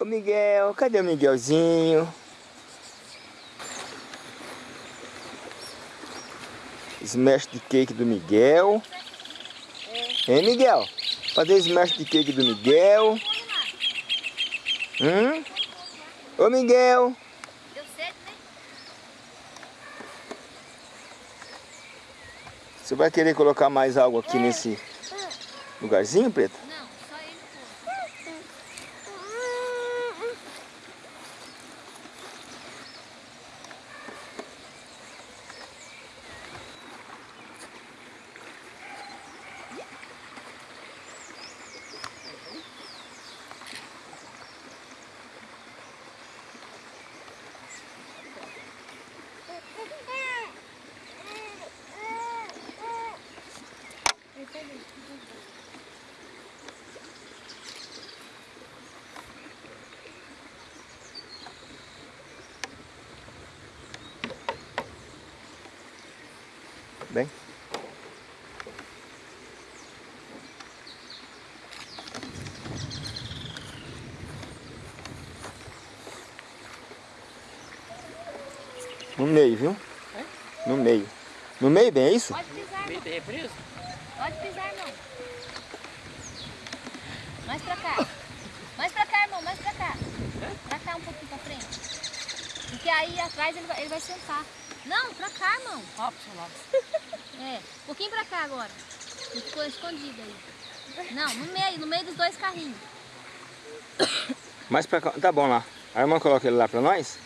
Ô Miguel, cadê o Miguelzinho? Smash de cake do Miguel. É. Hein, Miguel? Fazer smash de cake do Miguel. Hum? Ô, Miguel. Deu sede, né? Você vai querer colocar mais algo aqui é. nesse lugarzinho, Preta? Bem. No meio, viu? É? No meio. No meio, bem, é isso? Pode pisar, irmão. É preso? Pode pisar, irmão. Mais pra cá. Mais pra cá, irmão. Mais pra cá. Pra cá um pouquinho pra frente. Porque aí atrás ele vai, ele vai sentar. Não, pra cá, irmão. Ó, pro seu lado. É, um pouquinho pra cá agora. Ficou escondido aí. Não, no meio, no meio dos dois carrinhos. Mais pra cá, tá bom lá. A irmã coloca ele lá pra nós?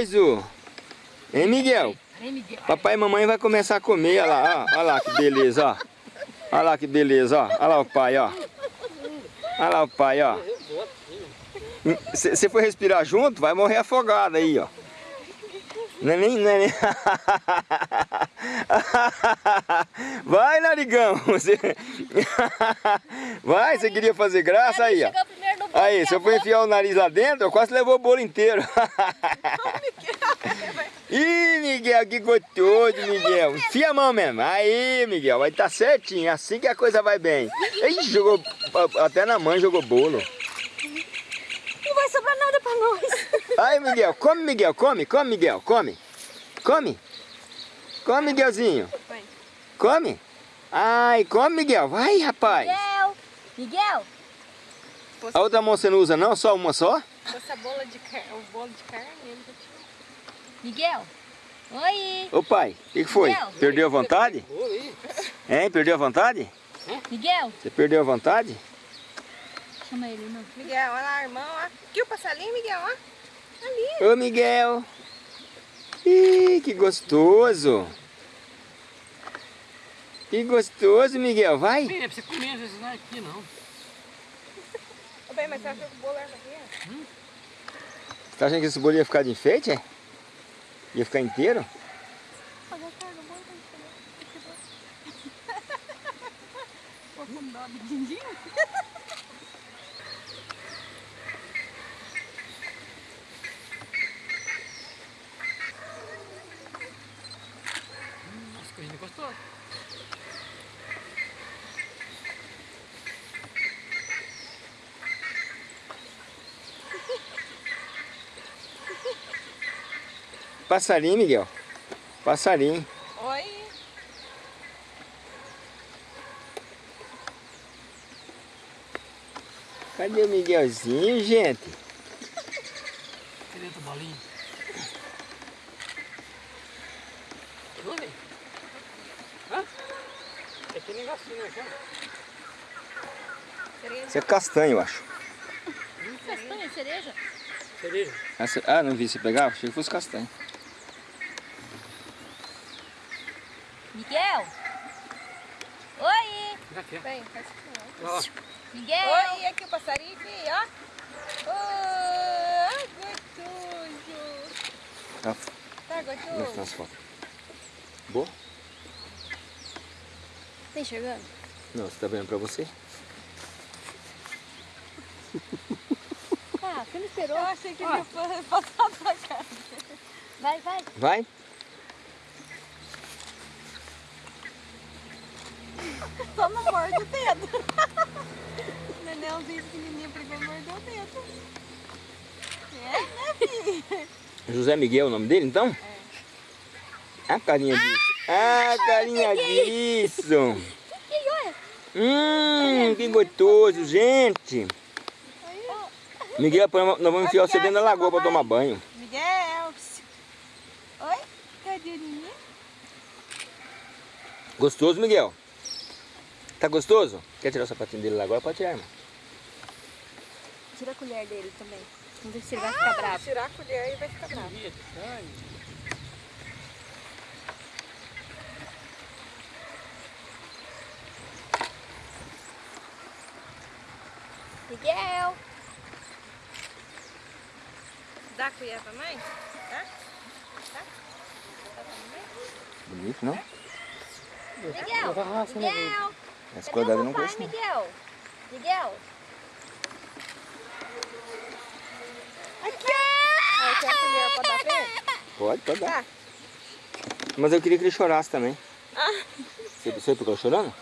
Gostoso! Hein, Miguel? Papai e mamãe vai começar a comer, olha lá, ó. Olha lá que beleza, ó. Olha lá que beleza, ó. Olha lá o pai, ó. Olha lá o pai, ó. Você foi respirar junto, vai morrer afogado aí, ó. Não é nem... Não é nem... Vai, narigão! Vai, você queria fazer graça aí, ó. Aí, se eu for enfiar o nariz lá dentro, eu quase levou o bolo inteiro. Ih, Miguel, que gostoso, Miguel. Enfia a mão mesmo. Aí, Miguel, vai estar tá certinho. É assim que a coisa vai bem. Ele jogou, até na mãe jogou bolo. Não vai sobrar nada pra nós. Aí, Miguel, come, Miguel, come, come, Miguel, come. Come. Come, Miguelzinho. Come. Ai, come, Miguel. Vai, rapaz. Miguel. Miguel. A outra mão você não usa não? Só uma só? Essa bola de carne, o bolo de carne, ele Miguel. Oi. Ô pai, o que, que, foi? Miguel. Perdeu a vontade? Hein? Perdeu a vontade? Miguel. Você perdeu a vontade? Chama ele, não. Miguel, olha lá, irmão, ó. Aqui o passarinho, Miguel, ó. Ali. Ô, Miguel. Ih, que gostoso. Que gostoso, Miguel. Vai. Bem, é pra você comer, às vezes não é aqui, não. Bem, mas você acha que o bolo é aqui? Hum? Você tá achando que esse bolo ia ficar de enfeite, é? Ia ficar inteiro? Nossa, Passarinho, Miguel. Passarinho. Oi. Cadê o Miguelzinho, gente? Cadê outra bolinha? Onde? Hã? É que negocinho, né? Isso é castanho, eu acho. Castanha, cereja? Cereja. Ah, não vi você pegar? Achei que fosse castanho. Miguel? Oi! Aqui, ó. Vem, faz aqui, ó. Miguel! Oi, aqui o passarinho, aqui, ó. Oh, gostoso. Tá, Tá gostoso? as fotos? Boa? Tá enxergando? Não, você tá vendo pra você? Ah, você não esperou? Eu achei que ele ia passar pra cá. Vai, vai. Vai? Só não morde o dedo. O nenelzinho pequenininho pegou e mordeu o dedo. É, né, filho? José Miguel é o nome dele, então? É. A carinha disso. Ah, a carinha disso. Hum, que gostoso, gente. Miguel, nós vamos enfiar você dentro da lagoa pra tomar banho. Miguel. Oi? Cadê? Gostoso, Miguel? Tá gostoso? Quer tirar o sapatinho dele lá agora? Pode tirar, irmão. Tira a colher dele também. Vamos ver se ele vai ficar bravo. Tirar a colher e vai ficar bravo. Miguel! Dá a colher pra mãe? Tá? Tá? Bonito, não? Miguel! Ah, não veio. Miguel! Essa Cadê cor dela o eu não não. Miguel? Miguel! Ah, quer a colher pra dar ele? Pode, pode dar. Tá. Mas eu queria que ele chorasse também. Você, você ficou chorando?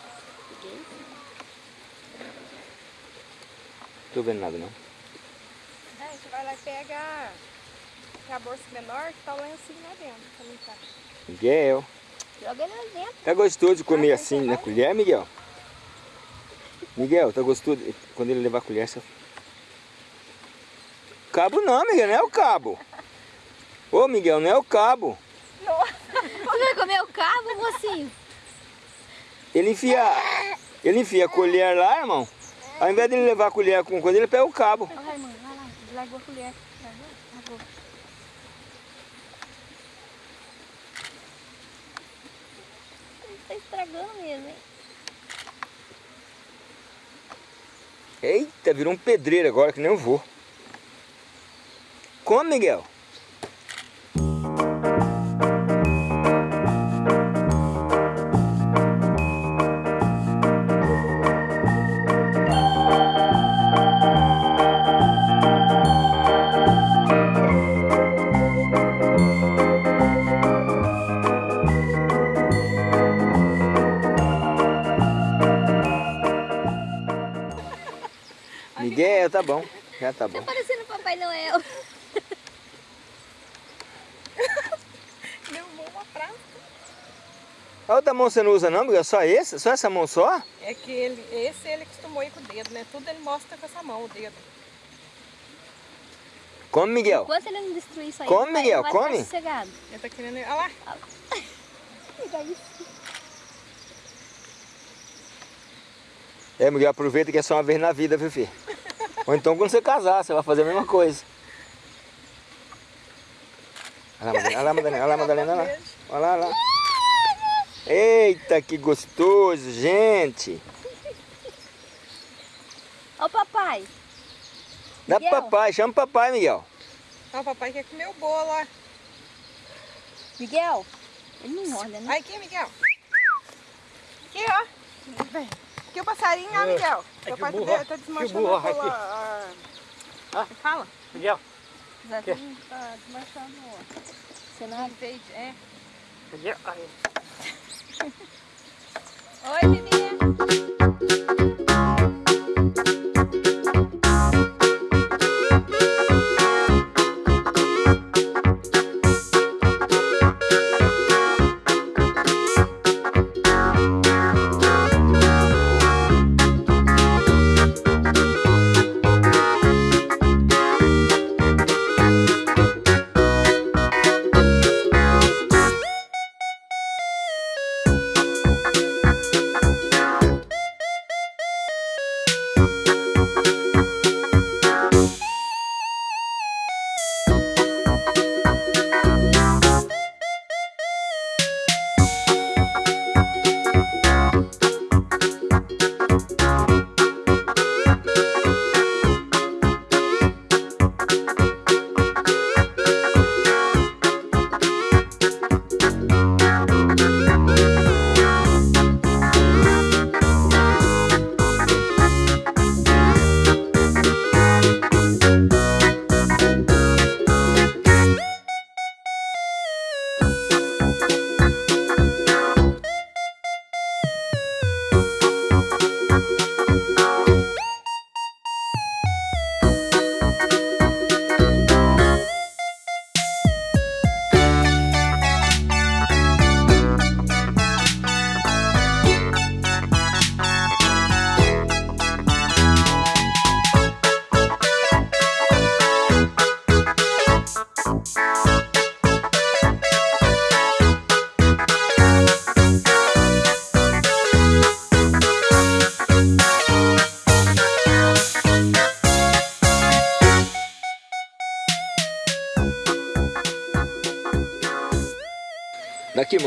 Não tô vendo nada, não. Aí você vai lá e pega a bolsa menor que tá o lencinho lá dentro pra limpar. Miguel. Joga ele lá dentro. Tá gostoso de comer assim na colher, Miguel? Miguel, tá gostoso? Quando ele levar a colher, você... Cabo não, Miguel, não é o cabo. Ô, Miguel, não é o cabo. Você vai comer o cabo, mocinho? Ele enfia, ele enfia a colher lá, irmão. Ao invés de ele levar a colher com coisa, ele pega o cabo. Vai, mãe, vai lá. Largou a colher. Largou? Largou. Ele tá estragando mesmo, hein? Eita, virou um pedreiro agora, que nem eu vou. Come, Miguel. Tá bom. Já tá bom. Tá parecendo Papai Noel. Derrubou uma praça. A outra mão você não usa não, Miguel? Só esse? Só essa mão só? É que ele, esse ele costumou ir com o dedo, né? Tudo ele mostra com essa mão, o dedo. Come, Miguel. Enquanto ele não destruir isso aí, Come, ele Miguel, vai come. ficar sossegado. Ele tá querendo... Olha lá. Isso. É, Miguel, aproveita que é só uma vez na vida, viu, filho? Ou então quando você casar, você vai fazer a mesma coisa. Olha lá, Madalena, olha lá, Madalena, olha lá, Madalena, olha lá. Olha lá, olha lá. Eita, que gostoso, gente. Ó o papai. Dá pro papai, chama o papai, Miguel. Ó, o papai quer comer o bolo, ó. Miguel. Ele não morde, né? Aí, aqui, Miguel. Aqui, ó. Aqui o passarinho, ó, Miguel. É que pai tá, burro, tá que desmanchando burro, a cola. aqui. a- Ah. Fala. Miguel, Exatamente. Tá desmanchando o cenário. É. Miguel. Aí. Oi, Vivinha.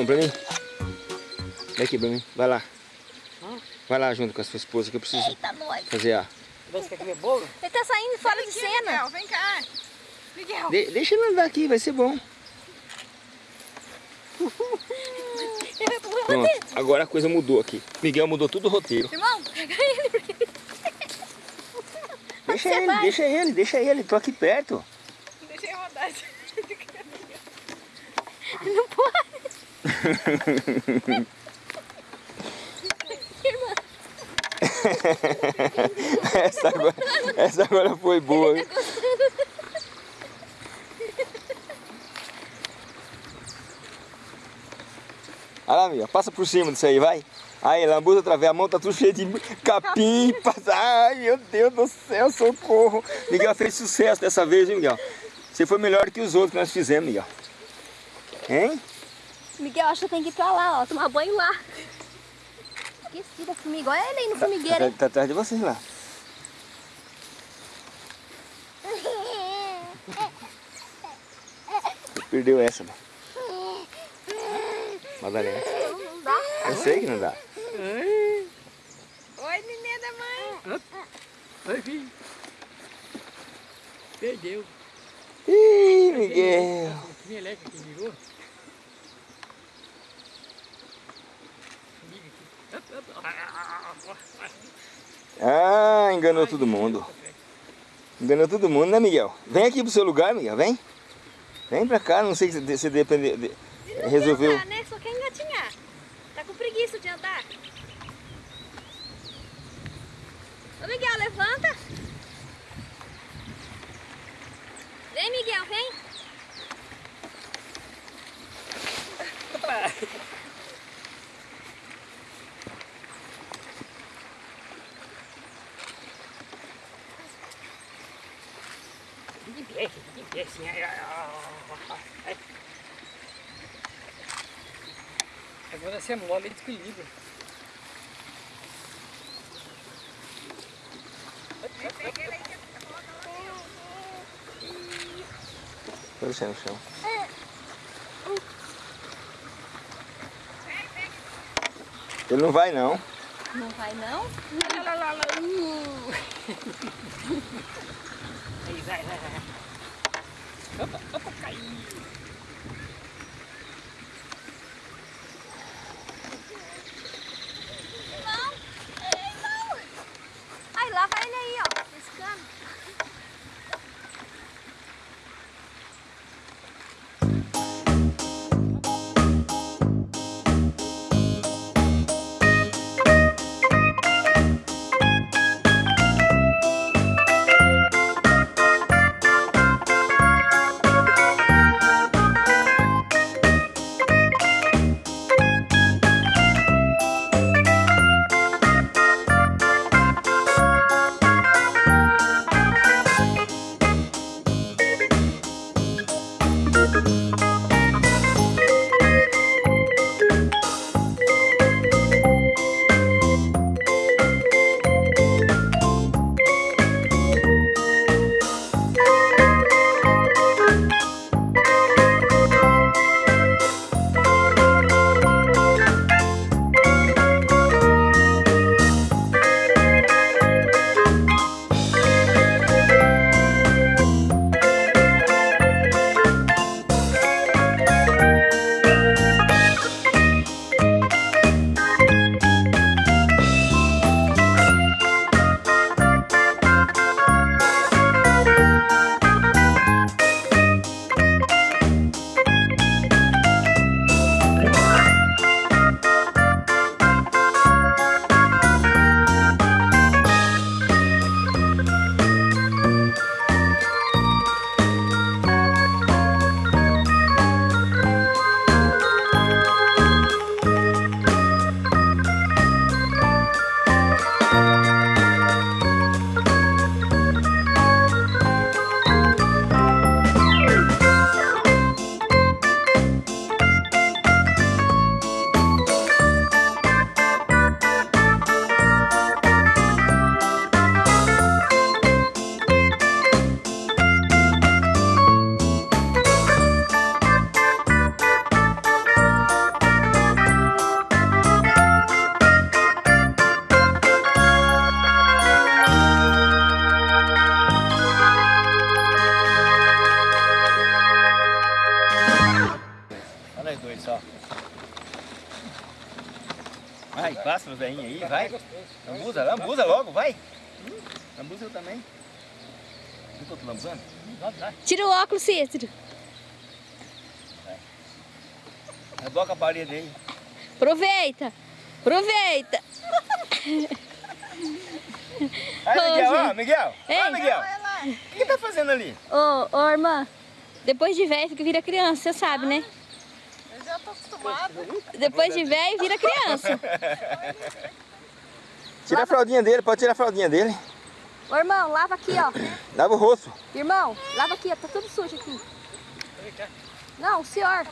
Mão, pra mim. Daqui pra mim. Vai lá. Vai lá junto com a sua esposa que eu preciso Eita, fazer a... Você quer comer bolo? Ele tá saindo fora de Aqui, cena. Miguel, vem cá. Miguel. De- deixa ele andar aqui, vai ser bom. Pronto, agora a coisa mudou aqui. Miguel mudou tudo o roteiro. Irmão, pega ele. Deixa ele, vai. deixa ele, deixa ele. Tô aqui perto. Deixa eu rodar. Não pode. Irmã, essa, agora, essa agora foi boa. Olha lá, Miguel, passa por cima disso aí, vai. Aí, lambuza outra vez, a mão tá tudo cheia de capim, passa. Ai, meu Deus do céu, socorro. Miguel fez sucesso dessa vez, hein, Miguel? Você foi melhor que os outros que nós fizemos, Miguel. Hein? Miguel, acho que tem que ir pra lá, ó. Tomar banho lá. Esqueci da formiga. Olha ele aí no formigueiro, Tá, hein? tá atrás de vocês lá. Perdeu essa, né? Madalena. Não dá. Eu sei que não dá. Oi, nenê da mãe. Oi, filho. Perdeu. Ih, Miguel. O meleca que virou. Liga aqui. Ah, enganou todo mundo. Enganou todo mundo, né, Miguel? Vem aqui pro seu lugar, Miguel, vem. Vem pra cá, não sei se você depende, de- resolveu. Andar, né? Só quer engatinhar. Tá com preguiça de andar. Ô, Miguel, levanta. assim. Ai, ai, ai. Agora você mole e desequilibra. Põe você no chão. Ele não vai não. Não vai não? Lá, lá, lá, lá. Uh. Aí, vai, vai, vai. Opa, opa, caiu. Tira o óculos, Cícero. Reboca a parede aí. Aproveita. Aproveita. Aí, Miguel, ó. Miguel. Ó, Ei. Miguel. O que tá fazendo ali? Ô, ô, irmã. Depois de velho, fica vira criança, você sabe, né? Eu já tô acostumada. Depois de velho, vira criança. Tira a fraldinha dele, pode tirar a fraldinha dele. Ô, irmão, lava aqui, ó. Lava o rosto. Irmão, lava aqui, ó. Tá tudo sujo aqui. Não, o senhor.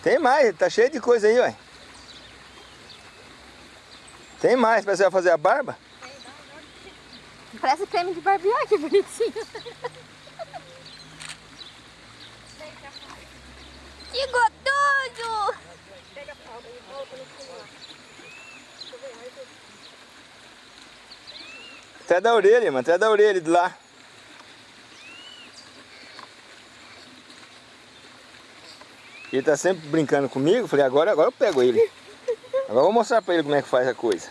Tem mais, tá cheio de coisa aí, ué. Tem mais, pra você fazer a barba? Parece creme de barbear, que bonitinho. Que gostoso! Até da orelha, mano, até da orelha de lá. Ele tá sempre brincando comigo, falei, agora, agora eu pego ele. Agora eu vou mostrar pra ele como é que faz a coisa.